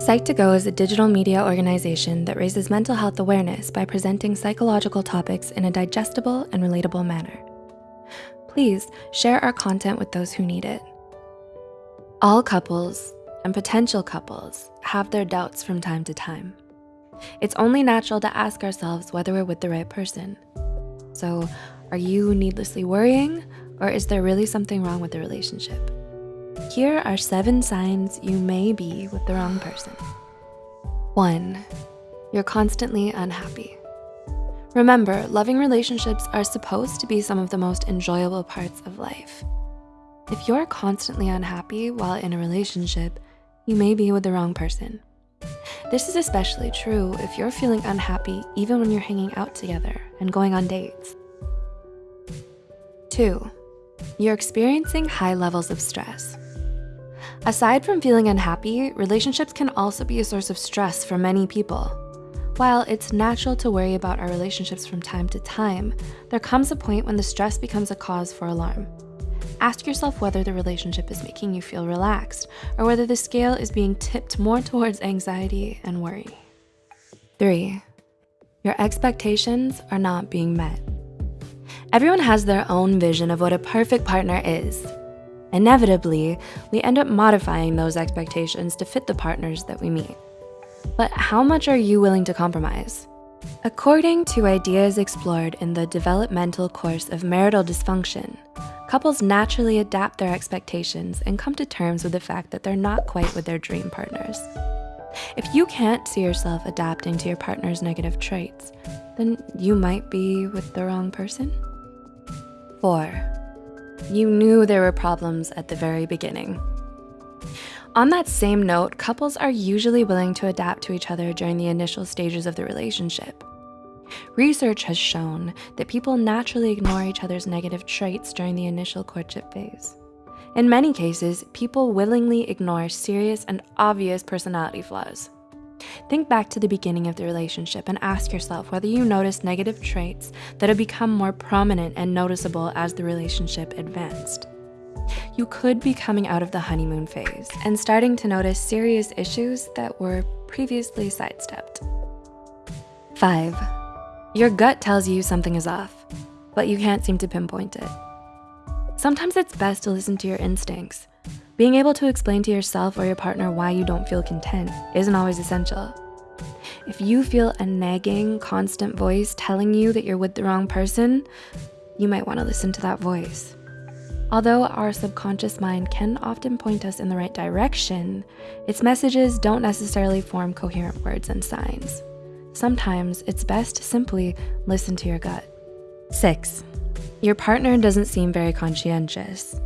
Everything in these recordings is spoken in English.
Psych2Go is a digital media organization that raises mental health awareness by presenting psychological topics in a digestible and relatable manner. Please share our content with those who need it. All couples and potential couples have their doubts from time to time. It's only natural to ask ourselves whether we're with the right person. So are you needlessly worrying or is there really something wrong with the relationship? Here are seven signs you may be with the wrong person. One, you're constantly unhappy. Remember, loving relationships are supposed to be some of the most enjoyable parts of life. If you're constantly unhappy while in a relationship, you may be with the wrong person. This is especially true if you're feeling unhappy even when you're hanging out together and going on dates. Two, you're experiencing high levels of stress. Aside from feeling unhappy, relationships can also be a source of stress for many people. While it's natural to worry about our relationships from time to time, there comes a point when the stress becomes a cause for alarm. Ask yourself whether the relationship is making you feel relaxed or whether the scale is being tipped more towards anxiety and worry. Three, your expectations are not being met. Everyone has their own vision of what a perfect partner is, Inevitably, we end up modifying those expectations to fit the partners that we meet. But how much are you willing to compromise? According to ideas explored in the developmental course of marital dysfunction, couples naturally adapt their expectations and come to terms with the fact that they're not quite with their dream partners. If you can't see yourself adapting to your partner's negative traits, then you might be with the wrong person. Four, you knew there were problems at the very beginning. On that same note, couples are usually willing to adapt to each other during the initial stages of the relationship. Research has shown that people naturally ignore each other's negative traits during the initial courtship phase. In many cases, people willingly ignore serious and obvious personality flaws. Think back to the beginning of the relationship and ask yourself whether you noticed negative traits that have become more prominent and noticeable as the relationship advanced. You could be coming out of the honeymoon phase and starting to notice serious issues that were previously sidestepped. Five, your gut tells you something is off, but you can't seem to pinpoint it. Sometimes it's best to listen to your instincts being able to explain to yourself or your partner why you don't feel content isn't always essential. If you feel a nagging, constant voice telling you that you're with the wrong person, you might wanna listen to that voice. Although our subconscious mind can often point us in the right direction, its messages don't necessarily form coherent words and signs. Sometimes it's best to simply listen to your gut. Six, your partner doesn't seem very conscientious.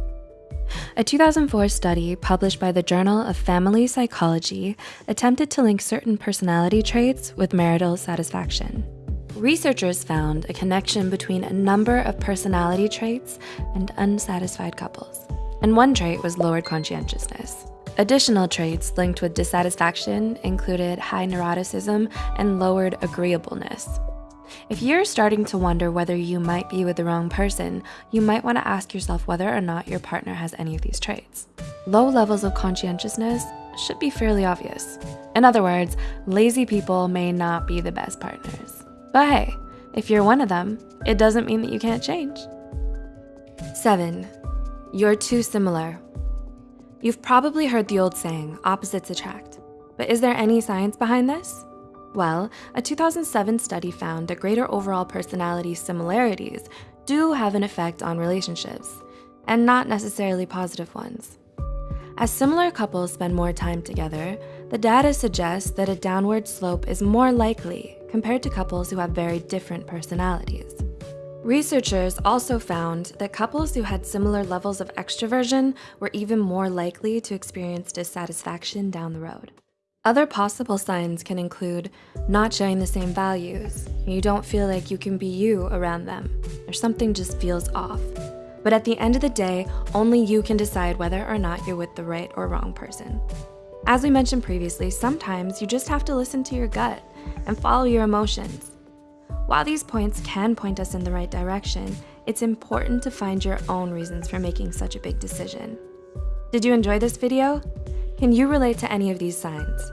A 2004 study published by the Journal of Family Psychology attempted to link certain personality traits with marital satisfaction. Researchers found a connection between a number of personality traits and unsatisfied couples. And one trait was lowered conscientiousness. Additional traits linked with dissatisfaction included high neuroticism and lowered agreeableness. If you're starting to wonder whether you might be with the wrong person, you might wanna ask yourself whether or not your partner has any of these traits. Low levels of conscientiousness should be fairly obvious. In other words, lazy people may not be the best partners. But hey, if you're one of them, it doesn't mean that you can't change. Seven, you're too similar. You've probably heard the old saying, opposites attract. But is there any science behind this? Well, a 2007 study found that greater overall personality similarities do have an effect on relationships, and not necessarily positive ones. As similar couples spend more time together, the data suggests that a downward slope is more likely compared to couples who have very different personalities. Researchers also found that couples who had similar levels of extroversion were even more likely to experience dissatisfaction down the road. Other possible signs can include not sharing the same values. You don't feel like you can be you around them, or something just feels off. But at the end of the day, only you can decide whether or not you're with the right or wrong person. As we mentioned previously, sometimes you just have to listen to your gut and follow your emotions. While these points can point us in the right direction, it's important to find your own reasons for making such a big decision. Did you enjoy this video? Can you relate to any of these signs?